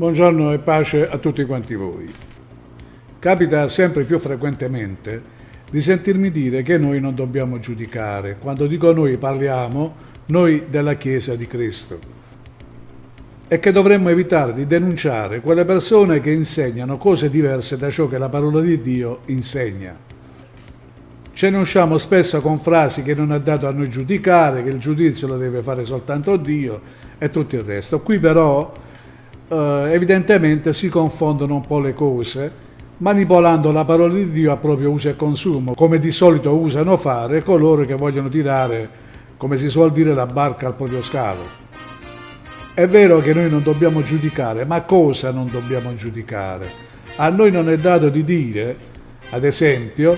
Buongiorno e pace a tutti quanti voi. Capita sempre più frequentemente di sentirmi dire che noi non dobbiamo giudicare. Quando dico noi parliamo noi della Chiesa di Cristo. E che dovremmo evitare di denunciare quelle persone che insegnano cose diverse da ciò che la parola di Dio insegna. Ce ne usciamo spesso con frasi che non è dato a noi giudicare, che il giudizio lo deve fare soltanto Dio e tutto il resto. Qui però eh, evidentemente si confondono un po' le cose, manipolando la parola di Dio a proprio uso e consumo, come di solito usano fare coloro che vogliono tirare, come si suol dire, la barca al proprio scalo. È vero che noi non dobbiamo giudicare, ma cosa non dobbiamo giudicare? A noi non è dato di dire, ad esempio,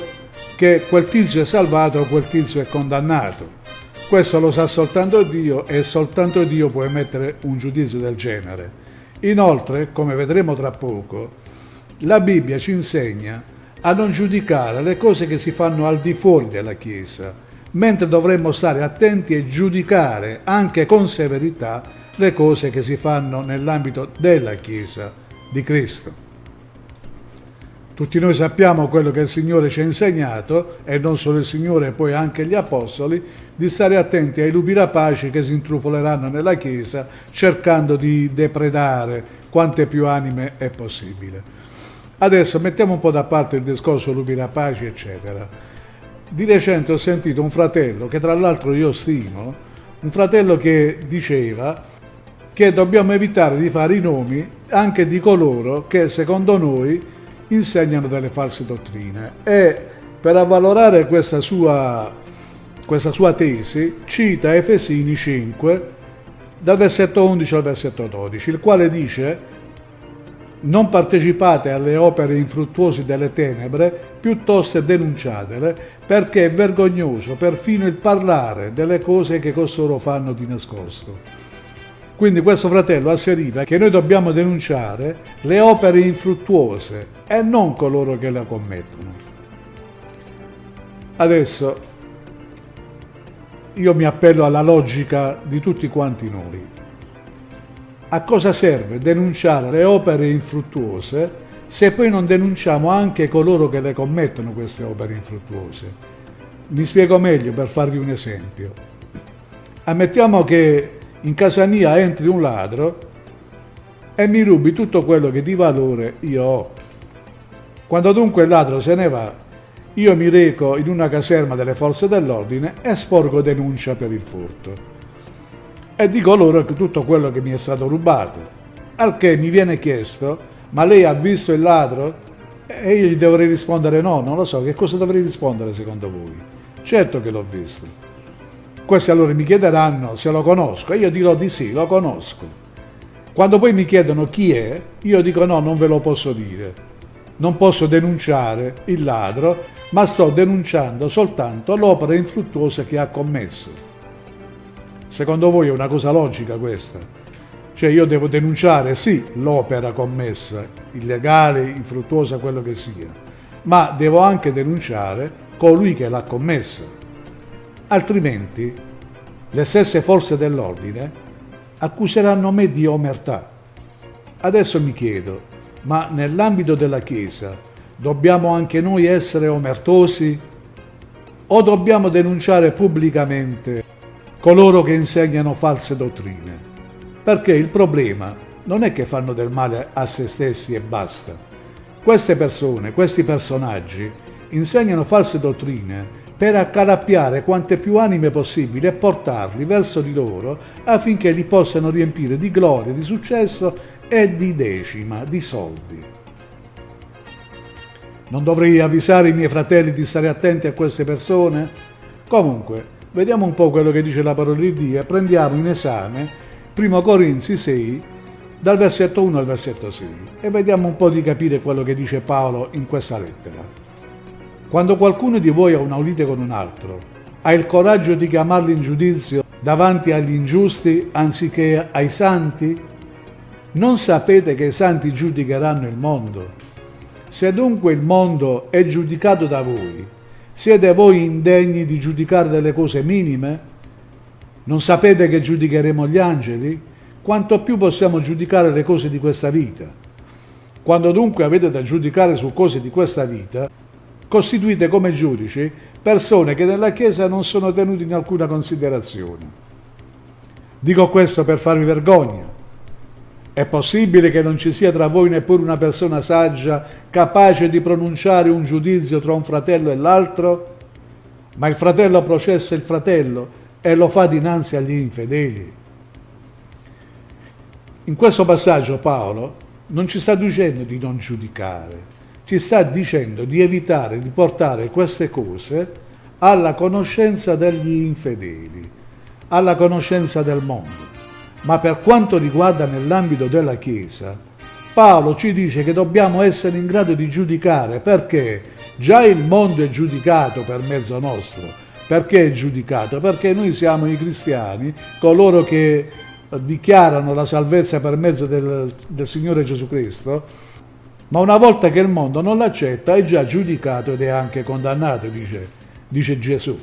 che quel tizio è salvato o quel tizio è condannato. Questo lo sa soltanto Dio e soltanto Dio può emettere un giudizio del genere. Inoltre, come vedremo tra poco, la Bibbia ci insegna a non giudicare le cose che si fanno al di fuori della Chiesa, mentre dovremmo stare attenti e giudicare anche con severità le cose che si fanno nell'ambito della Chiesa di Cristo. Tutti noi sappiamo quello che il Signore ci ha insegnato, e non solo il Signore, poi anche gli Apostoli, di stare attenti ai lupi rapaci che si intrufoleranno nella Chiesa cercando di depredare quante più anime è possibile. Adesso mettiamo un po' da parte il discorso lupi rapaci, eccetera. Di recente ho sentito un fratello, che tra l'altro io stimo, un fratello che diceva che dobbiamo evitare di fare i nomi anche di coloro che secondo noi insegnano delle false dottrine e per avvalorare questa sua, questa sua tesi cita Efesini 5 dal versetto 11 al versetto 12, il quale dice non partecipate alle opere infruttuose delle tenebre, piuttosto denunciatele, perché è vergognoso perfino il parlare delle cose che costoro fanno di nascosto. Quindi questo fratello asseriva che noi dobbiamo denunciare le opere infruttuose e non coloro che le commettono. Adesso io mi appello alla logica di tutti quanti noi. A cosa serve denunciare le opere infruttuose se poi non denunciamo anche coloro che le commettono queste opere infruttuose? Mi spiego meglio per farvi un esempio. Ammettiamo che in casa mia entri un ladro e mi rubi tutto quello che di valore io ho. Quando dunque il ladro se ne va, io mi reco in una caserma delle forze dell'ordine e sporgo denuncia per il furto. E dico loro che tutto quello che mi è stato rubato. Al che mi viene chiesto, ma lei ha visto il ladro? E io gli dovrei rispondere no, non lo so, che cosa dovrei rispondere secondo voi? Certo che l'ho visto. Questi allora mi chiederanno se lo conosco e io dirò di sì, lo conosco. Quando poi mi chiedono chi è, io dico no, non ve lo posso dire. Non posso denunciare il ladro, ma sto denunciando soltanto l'opera infruttuosa che ha commesso. Secondo voi è una cosa logica questa? Cioè io devo denunciare sì l'opera commessa, illegale, infruttuosa, quello che sia, ma devo anche denunciare colui che l'ha commessa altrimenti le stesse forze dell'ordine accuseranno me di omertà. Adesso mi chiedo, ma nell'ambito della Chiesa dobbiamo anche noi essere omertosi o dobbiamo denunciare pubblicamente coloro che insegnano false dottrine? Perché il problema non è che fanno del male a se stessi e basta. Queste persone, questi personaggi, insegnano false dottrine per accalappiare quante più anime possibile e portarli verso di loro affinché li possano riempire di gloria, di successo e di decima, di soldi. Non dovrei avvisare i miei fratelli di stare attenti a queste persone? Comunque, vediamo un po' quello che dice la parola di Dio e prendiamo in esame 1 Corinzi 6, dal versetto 1 al versetto 6, e vediamo un po' di capire quello che dice Paolo in questa lettera. Quando qualcuno di voi ha una lite con un altro, ha il coraggio di chiamarlo in giudizio davanti agli ingiusti anziché ai santi? Non sapete che i santi giudicheranno il mondo? Se dunque il mondo è giudicato da voi, siete voi indegni di giudicare delle cose minime? Non sapete che giudicheremo gli angeli? quanto più possiamo giudicare le cose di questa vita. Quando dunque avete da giudicare su cose di questa vita, costituite come giudici persone che nella Chiesa non sono tenute in alcuna considerazione. Dico questo per farvi vergogna. È possibile che non ci sia tra voi neppure una persona saggia capace di pronunciare un giudizio tra un fratello e l'altro? Ma il fratello processa il fratello e lo fa dinanzi agli infedeli. In questo passaggio Paolo non ci sta dicendo di non giudicare, ci sta dicendo di evitare di portare queste cose alla conoscenza degli infedeli, alla conoscenza del mondo. Ma per quanto riguarda nell'ambito della Chiesa, Paolo ci dice che dobbiamo essere in grado di giudicare perché già il mondo è giudicato per mezzo nostro. Perché è giudicato? Perché noi siamo i cristiani, coloro che dichiarano la salvezza per mezzo del, del Signore Gesù Cristo, ma una volta che il mondo non l'accetta è già giudicato ed è anche condannato, dice, dice Gesù.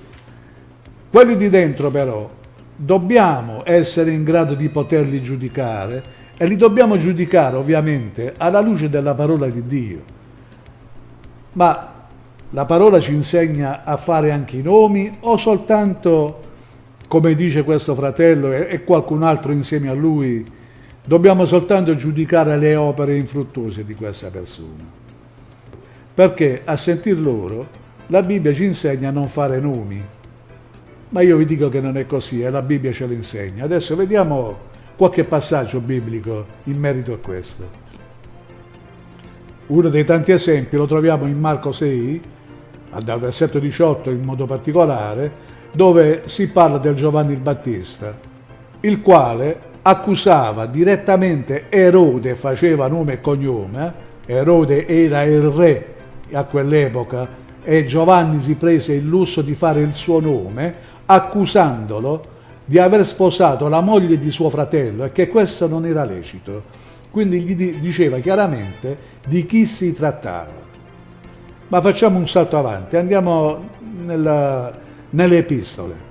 Quelli di dentro però dobbiamo essere in grado di poterli giudicare e li dobbiamo giudicare ovviamente alla luce della parola di Dio. Ma la parola ci insegna a fare anche i nomi o soltanto come dice questo fratello e qualcun altro insieme a lui, dobbiamo soltanto giudicare le opere infruttuose di questa persona. Perché a sentir loro la Bibbia ci insegna a non fare nomi. Ma io vi dico che non è così e la Bibbia ce lo insegna. Adesso vediamo qualche passaggio biblico in merito a questo. Uno dei tanti esempi lo troviamo in Marco 6, dal versetto 18 in modo particolare, dove si parla del Giovanni il Battista, il quale accusava direttamente Erode, faceva nome e cognome, Erode era il re a quell'epoca e Giovanni si prese il lusso di fare il suo nome, accusandolo di aver sposato la moglie di suo fratello e che questo non era lecito. Quindi gli diceva chiaramente di chi si trattava. Ma facciamo un salto avanti, andiamo nella, nelle epistole.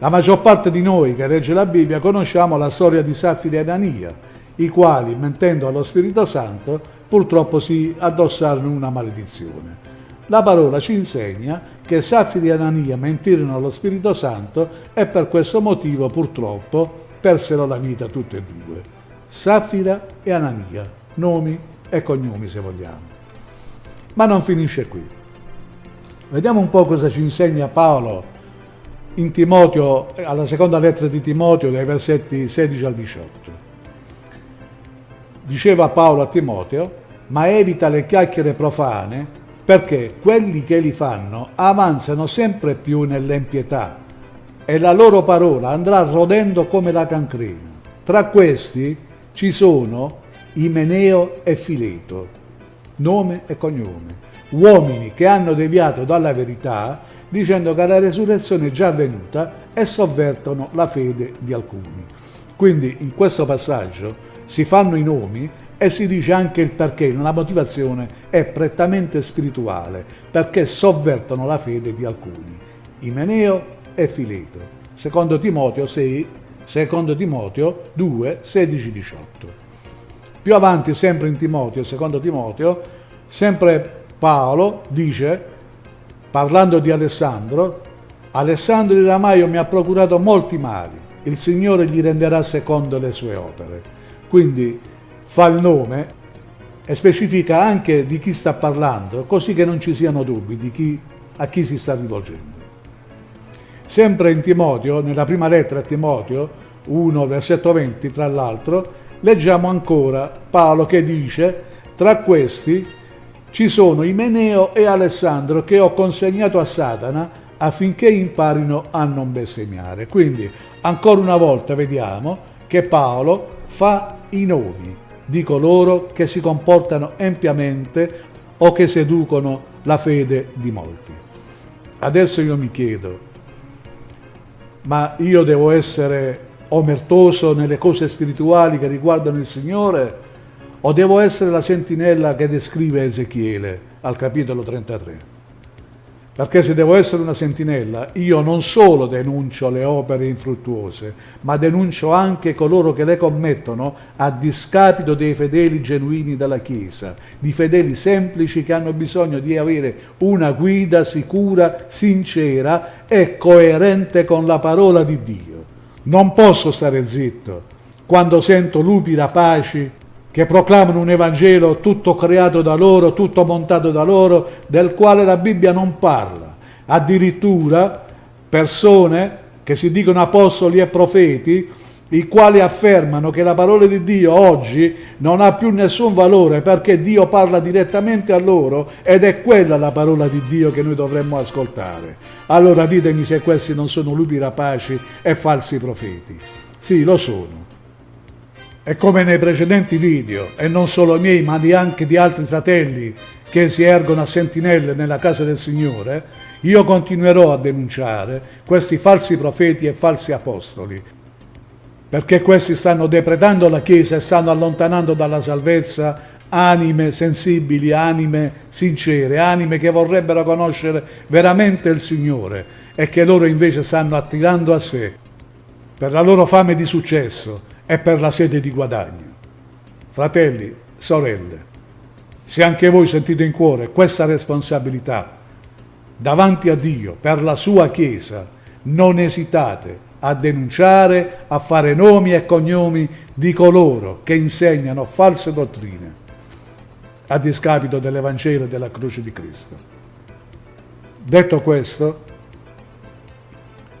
La maggior parte di noi che legge la Bibbia conosciamo la storia di Safira e Anania, i quali, mentendo allo Spirito Santo, purtroppo si addossarono una maledizione. La parola ci insegna che Safira e Anania mentirono allo Spirito Santo e per questo motivo purtroppo persero la vita tutte e due. Safira e Anania, nomi e cognomi se vogliamo. Ma non finisce qui. Vediamo un po' cosa ci insegna Paolo in Timoteo, alla seconda lettera di Timoteo, dai versetti 16 al 18. Diceva Paolo a Timoteo, ma evita le chiacchiere profane, perché quelli che li fanno avanzano sempre più nell'empietà e la loro parola andrà rodendo come la cancrena. Tra questi ci sono Imeneo e Fileto, nome e cognome uomini che hanno deviato dalla verità dicendo che la resurrezione è già avvenuta e sovvertono la fede di alcuni. Quindi in questo passaggio si fanno i nomi e si dice anche il perché, la motivazione è prettamente spirituale, perché sovvertono la fede di alcuni. Imeneo e Fileto. Secondo Timoteo 6, secondo Timoteo 2, 16, 18. Più avanti, sempre in Timoteo, secondo Timoteo, sempre Paolo dice, parlando di Alessandro, Alessandro di Ramaio mi ha procurato molti mali, il Signore gli renderà secondo le sue opere. Quindi fa il nome e specifica anche di chi sta parlando, così che non ci siano dubbi chi, a chi si sta rivolgendo. Sempre in Timoteo, nella prima lettera a Timoteo 1, versetto 20, tra l'altro, leggiamo ancora Paolo che dice, tra questi ci sono Imeneo e Alessandro che ho consegnato a Satana affinché imparino a non bestemmiare. Quindi, ancora una volta vediamo che Paolo fa i nomi di coloro che si comportano empiamente o che seducono la fede di molti. Adesso io mi chiedo, ma io devo essere omertoso nelle cose spirituali che riguardano il Signore? O devo essere la sentinella che descrive Ezechiele al capitolo 33? Perché se devo essere una sentinella, io non solo denuncio le opere infruttuose, ma denuncio anche coloro che le commettono a discapito dei fedeli genuini della Chiesa, di fedeli semplici che hanno bisogno di avere una guida sicura, sincera e coerente con la parola di Dio. Non posso stare zitto quando sento lupi rapaci che proclamano un Evangelo tutto creato da loro, tutto montato da loro, del quale la Bibbia non parla. Addirittura persone che si dicono apostoli e profeti, i quali affermano che la parola di Dio oggi non ha più nessun valore perché Dio parla direttamente a loro ed è quella la parola di Dio che noi dovremmo ascoltare. Allora ditemi se questi non sono lupi rapaci e falsi profeti. Sì, lo sono. E come nei precedenti video, e non solo miei, ma anche di altri fratelli che si ergono a sentinelle nella casa del Signore, io continuerò a denunciare questi falsi profeti e falsi apostoli, perché questi stanno depredando la Chiesa e stanno allontanando dalla salvezza anime sensibili, anime sincere, anime che vorrebbero conoscere veramente il Signore e che loro invece stanno attirando a sé per la loro fame di successo e per la sede di guadagno. Fratelli, sorelle, se anche voi sentite in cuore questa responsabilità davanti a Dio per la sua Chiesa, non esitate a denunciare, a fare nomi e cognomi di coloro che insegnano false dottrine a discapito dell'Evangelo e della croce di Cristo. Detto questo,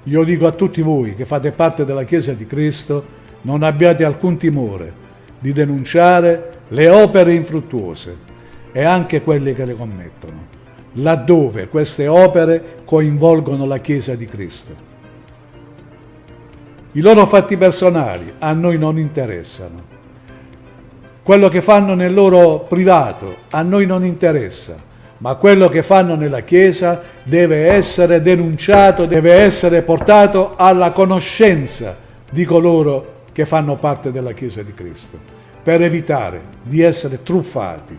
io dico a tutti voi che fate parte della Chiesa di Cristo, non abbiate alcun timore di denunciare le opere infruttuose e anche quelle che le commettono, laddove queste opere coinvolgono la Chiesa di Cristo. I loro fatti personali a noi non interessano. Quello che fanno nel loro privato a noi non interessa, ma quello che fanno nella Chiesa deve essere denunciato, deve essere portato alla conoscenza di coloro che fanno parte della Chiesa di Cristo, per evitare di essere truffati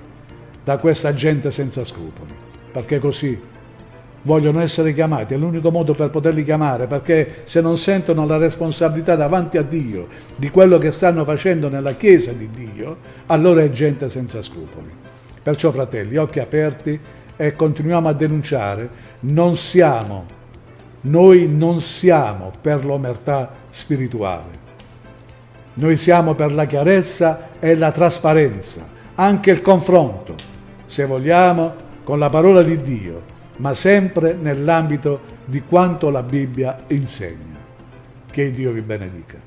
da questa gente senza scrupoli, perché così vogliono essere chiamati, è l'unico modo per poterli chiamare, perché se non sentono la responsabilità davanti a Dio di quello che stanno facendo nella Chiesa di Dio, allora è gente senza scrupoli. Perciò fratelli, occhi aperti e continuiamo a denunciare, non siamo, noi non siamo per l'omertà spirituale, noi siamo per la chiarezza e la trasparenza, anche il confronto, se vogliamo, con la parola di Dio, ma sempre nell'ambito di quanto la Bibbia insegna. Che Dio vi benedica.